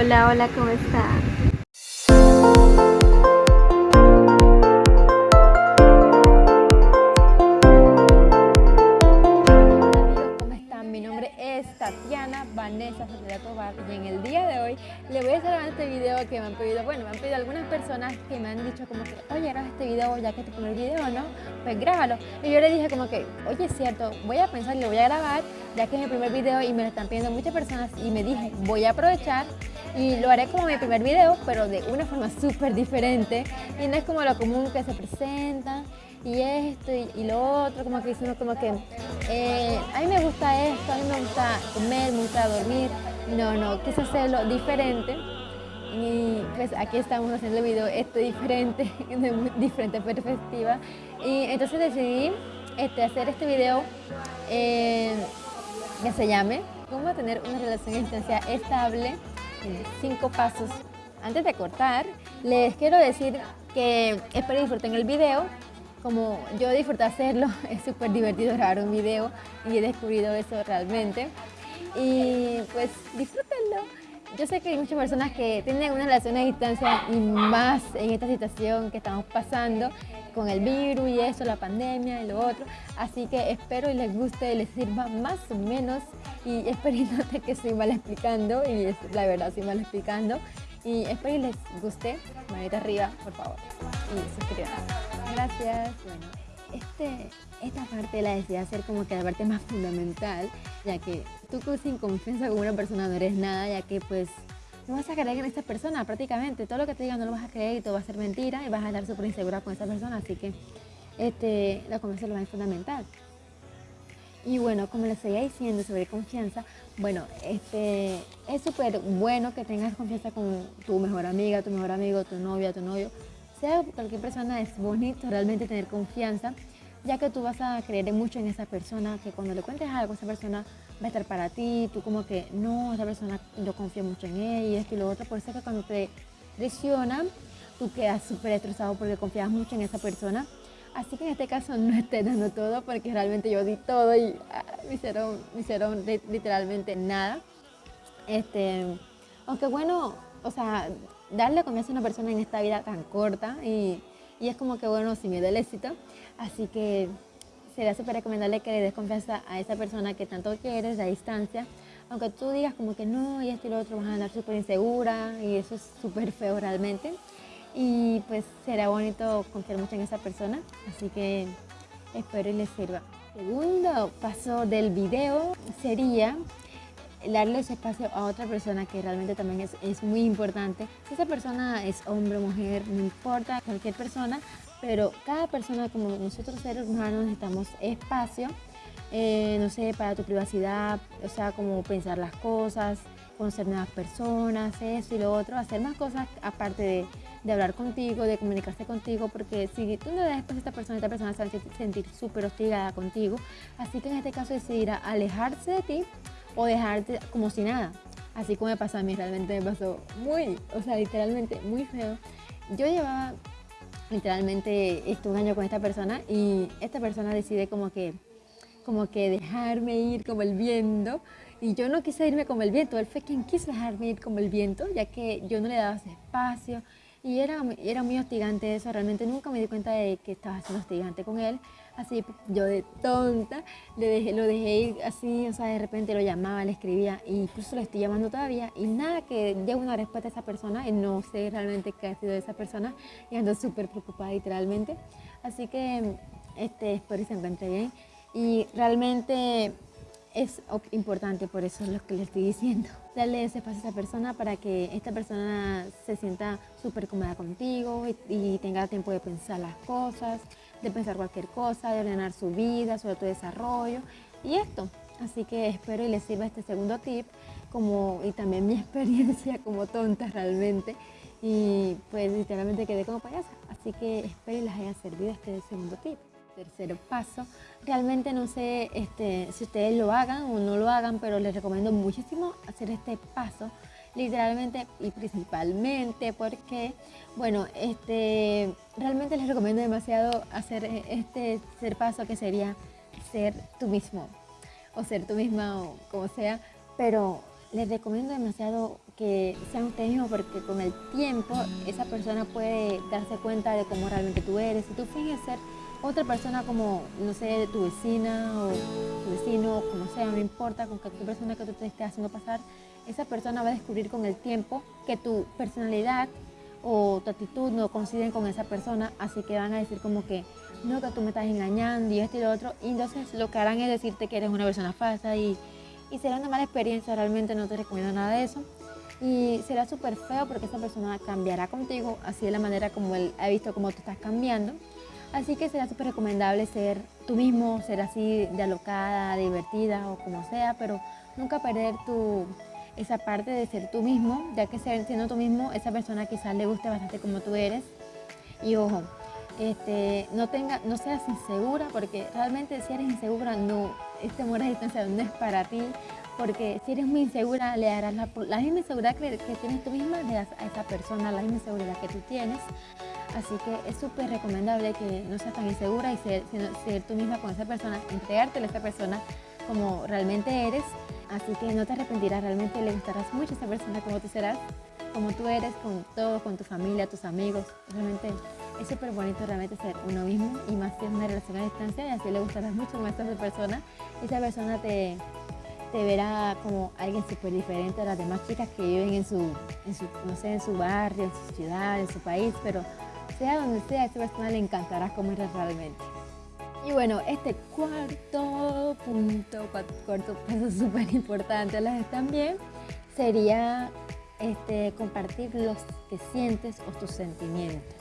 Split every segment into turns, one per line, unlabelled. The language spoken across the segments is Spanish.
Hola, hola, ¿cómo está?
Y en el día de hoy le voy a hacer este video que me han pedido, bueno, me han pedido algunas personas que me han dicho como que, oye, graba este video ya que es tu primer video, ¿no? Pues grábalo. Y yo le dije como que, oye, es cierto, voy a pensar y lo voy a grabar ya que es mi primer video y me lo están pidiendo muchas personas y me dije, voy a aprovechar y lo haré como mi primer video, pero de una forma súper diferente y no es como lo común que se presenta y esto y, lo otro, como que dicen como que eh, a mí me gusta esto, a mí me gusta comer, me gusta dormir, no, no, quise hacerlo diferente y pues aquí estamos haciendo el video esto diferente, de muy diferente perspectiva y entonces decidí este, hacer este video eh, que se llame cómo tener una relación a distancia estable cinco pasos. Antes de cortar, les quiero decir que espero disfruten el video. Como yo disfruté hacerlo, es súper divertido grabar un video y he descubrido eso realmente. Y pues disfrútenlo. Yo sé que hay muchas personas que tienen una relación a distancia y más en esta situación que estamos pasando con el virus y eso, la pandemia y lo otro. Así que espero y les guste y les sirva más o menos y espero que estoy mal explicando y la verdad estoy mal explicando. Y espero y les guste, manita arriba, por favor, y suscríbanse. Gracias. Bueno, este, esta parte la decidí hacer como que la parte más fundamental, ya que tú sin confianza con una persona no eres nada, ya que pues no vas a creer en esta persona prácticamente. Todo lo que te digan no lo vas a creer y todo va a ser mentira y vas a estar súper insegura con esa persona. Así que este, la confianza es lo más fundamental. Y bueno, como les seguía diciendo sobre confianza, bueno, este, es súper bueno que tengas confianza con tu mejor amiga, tu mejor amigo, tu novia, tu novio. Sea cualquier persona, es bonito realmente tener confianza, ya que tú vas a creer mucho en esa persona, que cuando le cuentes algo, esa persona va a estar para ti, tú como que, no, esa persona, yo confío mucho en ella y esto y lo otro, por eso es que cuando te presionan, tú quedas súper estresado porque confías mucho en esa persona. Así que en este caso no esté dando todo porque realmente yo di todo y ah, me, hicieron, me hicieron literalmente nada. Este, aunque bueno, o sea, darle confianza a una persona en esta vida tan corta y, y es como que bueno, sin miedo al éxito. Así que sería súper recomendable que le des confianza a esa persona que tanto quieres a distancia. Aunque tú digas como que no y esto y lo otro, vas a andar súper insegura y eso es súper feo realmente. Y pues será bonito confiar mucho en esa persona, así que espero y les sirva. Segundo paso del video sería darle ese espacio a otra persona que realmente también es, es, muy importante. Si esa persona es hombre o mujer, no importa, cualquier persona, pero cada persona como nosotros seres humanos necesitamos espacio, eh, no sé, para tu privacidad, o sea, como pensar las cosas, conocer nuevas personas, eso y lo otro, hacer más cosas aparte de, de hablar contigo, de comunicarse contigo, porque si tú no das espacio a esta persona, esta persona se va a sentir súper hostigada contigo, así que en este caso decidirá alejarse de ti o dejarte como si nada. Así como me pasó a mí, realmente me pasó muy, o sea, literalmente muy feo. Yo llevaba literalmente estuve un año con esta persona y esta persona decide como que, como que dejarme ir como el viento y yo no quise irme como el viento, él fue quien quiso dejarme ir como el viento ya que yo no le daba ese espacio y era, era muy hostigante eso, realmente nunca me di cuenta de que estaba siendo hostigante con él así yo de tonta, le dejé, lo dejé ir así, o sea, de repente lo llamaba, le escribía, e incluso lo estoy llamando todavía, y nada que dé una respuesta a esa persona, y no sé realmente qué ha sido de esa persona, y ando súper preocupada literalmente. Así que este, espero que se encuentre bien, y realmente es importante, por eso es lo que le estoy diciendo. Darle ese espacio a esa persona para que esta persona se sienta súper cómoda contigo y tenga tiempo de pensar las cosas, de pensar cualquier cosa, de ordenar su vida, sobre tu desarrollo y esto. Así que espero y les sirva este segundo tip como, y también mi experiencia como tonta realmente. Y pues literalmente quedé como payasa. Así que espero y les haya servido este segundo tip. Tercer paso, realmente no sé este, si ustedes lo hagan o no lo hagan, pero les recomiendo muchísimo hacer este paso literalmente y principalmente porque, bueno, este, realmente les recomiendo demasiado hacer este tercer paso que sería ser tú mismo o ser tú misma o como sea, pero les recomiendo demasiado que sean ustedes mismos porque con el tiempo esa persona puede darse cuenta de cómo realmente tú eres. Si tú finges ser otra persona como, no sé, tu vecina o tu vecino, como sea, no importa, con qué persona que tú te estés haciendo pasar, esa persona va a descubrir con el tiempo que tu personalidad o tu actitud no coinciden con esa persona, así que van a decir como que no, que tú me estás engañando y esto y lo otro, y entonces lo que harán es decirte que eres una persona falsa y, y será una mala experiencia, realmente no te recomiendo nada de eso. Y será súper feo porque esa persona cambiará contigo, así de la manera como él ha visto cómo tú estás cambiando. Así que será súper recomendable ser tú mismo, ser así de alocada, divertida o como sea, pero nunca perder tu, esa parte de ser tú mismo, ya que siendo tú mismo, esa persona quizás le guste bastante como tú eres. Y ojo, este, no, tenga, no seas insegura, porque realmente si eres insegura, no, este amor a distancia no es para ti, porque si eres muy insegura, le darás la, misma inseguridad que, tienes tú misma, le das a esa persona la misma inseguridad que tú tienes. Así que es súper recomendable que no seas tan insegura y ser, ser tú misma con esa persona, entregártela a esa persona como realmente eres. Así que no te arrepentirás, realmente le gustarás mucho a esa persona como tú serás, como tú eres, con todo, con tu familia, tus amigos. Realmente es súper bonito realmente ser uno mismo y más que una relación a distancia y así le gustarás mucho más a esa persona. Esa persona te, te verá como alguien súper diferente a las demás chicas que viven en su, en su, no sé, en su barrio, en su ciudad, en su país, pero sea donde sea, a esa persona le encantará como eres realmente. Y bueno, este cuarto punto, cuarto paso súper importante las también, sería este, compartir los que sientes o tus sentimientos.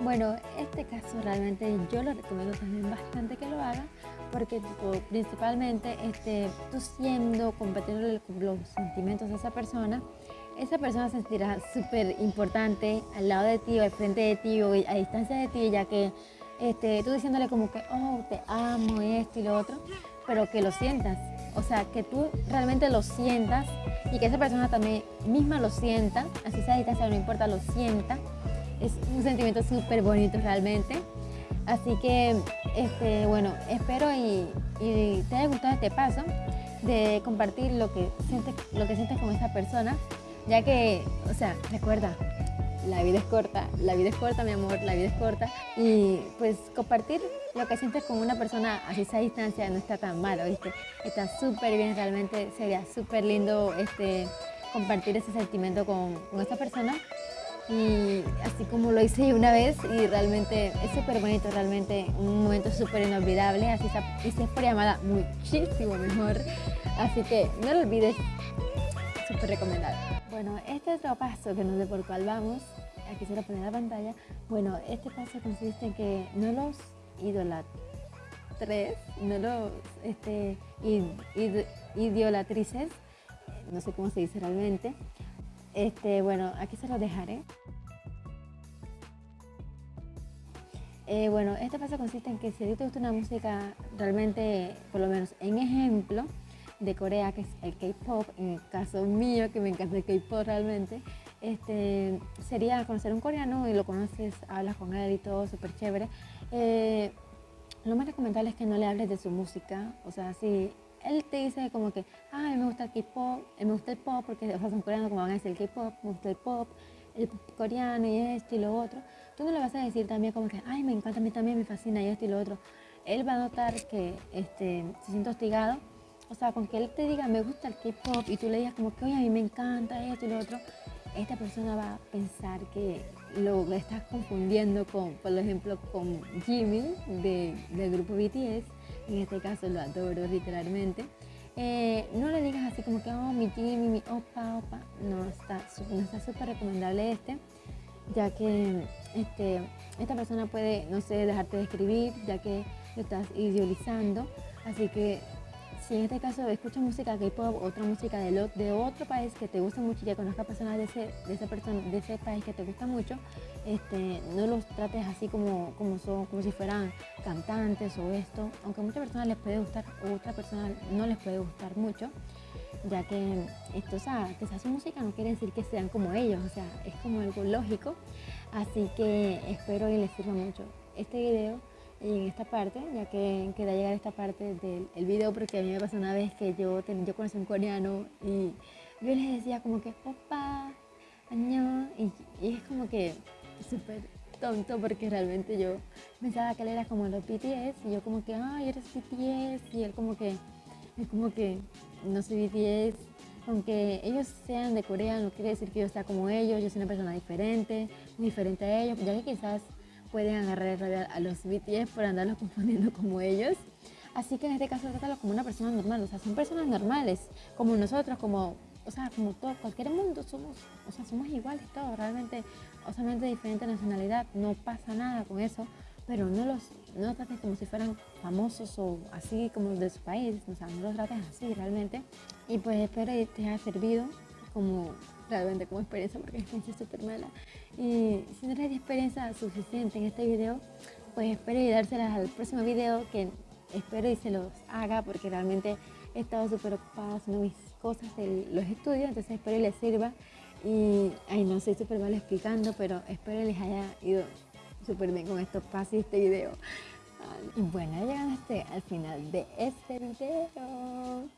Bueno, este caso realmente yo lo recomiendo también bastante que lo hagan porque principalmente este, tú siendo, compartiendo los sentimientos de esa persona, esa persona se sentirá súper importante al lado de ti o al frente de ti o a distancia de ti, ya que este, tú diciéndole como que, oh, te amo, esto y lo otro, pero que lo sientas. O sea, que tú realmente lo sientas y que esa persona también misma lo sienta, así sea a distancia, no importa, lo sienta. Es un sentimiento súper bonito realmente. Así que, este, bueno, espero y, te haya gustado este paso de compartir lo que sientes, lo que sientes con esa persona ya que, o sea, recuerda, la vida es corta, la vida es corta, mi amor, la vida es corta. Y pues compartir lo que sientes con una persona a distancia no está tan mal, ¿viste? Está súper bien, realmente sería súper lindo este, compartir ese sentimiento con, con esta persona. Y así como lo hice una vez y realmente es súper bonito, realmente un momento súper inolvidable, así y si es por llamada muchísimo mejor. Así que no lo olvides, súper recomendable. Bueno, este otro paso que no sé por cuál vamos, aquí se lo pone en la pantalla. Bueno, este paso consiste en que no los idolatres, no los este, idolatrices, no sé cómo se dice realmente. Este, bueno, aquí se lo dejaré. Eh, bueno, este paso consiste en que si a ti te gusta una música realmente, por lo menos en ejemplo, de Corea, que es el K-pop, en el caso mío, que me encanta el K-pop realmente, este, sería conocer un coreano y lo conoces, hablas con él y todo, súper chévere. Eh, lo más recomendable es que no le hables de su música, o sea, si él te dice como que, ay, me gusta el K-pop, eh, me gusta el pop, porque o sea, son coreanos como van a decir el K-pop, me gusta el pop, el coreano y esto y lo otro, tú no le vas a decir también como que, ay, me encanta, a mí también me fascina y esto y lo otro. Él va a notar que este, se siente hostigado o sea, con que él te diga, me gusta el K-pop y tú le digas como que, oye, a mí me encanta esto y lo otro, esta persona va a pensar que lo estás confundiendo con, por ejemplo, con Jimmy de, del grupo BTS. En este caso lo adoro literalmente. Eh, no le digas así como que, oh, mi Jimmy, mi opa, opa. No está no está súper recomendable este, ya que este, esta persona puede, no sé, dejarte de escribir, ya que lo estás idealizando. Así que si en este caso escuchas música K-pop, otra música de, otro país que te gusta mucho y ya conozcas personas de ese, país que te gusta mucho, este, no los trates así como, como son, como si fueran cantantes o esto, aunque a muchas personas les puede gustar, a otras personas no les puede gustar mucho, ya que esto, sea, que se hace música no quiere decir que sean como ellos, o sea, es como algo lógico, así que espero y les sirva mucho este video en esta parte, ya que queda llegar esta parte del video, porque a mí me pasó una vez que yo, yo conocí a un coreano y yo les decía como que, opa, año, y, y es como que súper tonto porque realmente yo pensaba que él era como los BTS y yo como que, ay, eres BTS y él como que, es como que no soy BTS, aunque ellos sean de Corea no quiere decir que yo sea como ellos, yo soy una persona diferente, diferente a ellos, ya que quizás pueden agarrar a los BTS por andarlos confundiendo como ellos. Así que en este caso trátalo como una persona normal, o sea, son personas normales, como nosotros, como, o sea, como todo, cualquier mundo somos, o sea, somos iguales todos, realmente, o solamente diferente nacionalidad, no pasa nada con eso, pero no los, no trates como si fueran famosos o así como de su país, o sea, no los trates así realmente. Y pues espero que te haya servido como realmente como experiencia, porque es súper mala. Y si no eres experiencia suficiente en este video, pues espero y dárselas al próximo video que espero y se los haga porque realmente he estado súper ocupada haciendo mis cosas de los estudios, entonces espero y les sirva. Y, ay, no soy súper mal explicando, pero espero y les haya ido súper bien con estos pasos y este video. Y bueno, llegando este, al final de este video.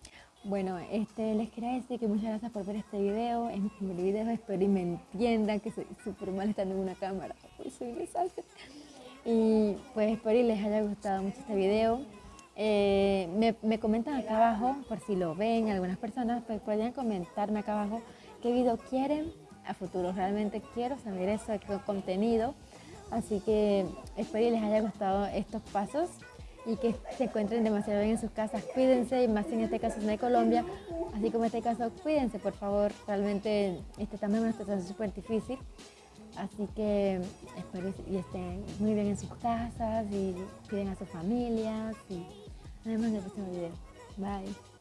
Bueno, este, les quería decir que muchas gracias por ver este video. Es mi primer video, espero y me entiendan que soy súper mal estando en una cámara. Pues soy un desastre. Y pues espero y les haya gustado mucho este video. Eh, me, me, comentan acá abajo, por si lo ven algunas personas, pues pueden comentarme acá abajo qué video quieren a futuro. Realmente quiero saber eso, qué contenido. Así que espero que les haya gustado estos pasos y que se encuentren demasiado bien en sus casas. Cuídense, y más en este caso de Colombia, así como en este caso, cuídense por favor. Realmente este también es una situación súper difícil. Así que espero y estén muy bien en sus casas y cuiden a sus familias y nos vemos en el próximo video. Bye.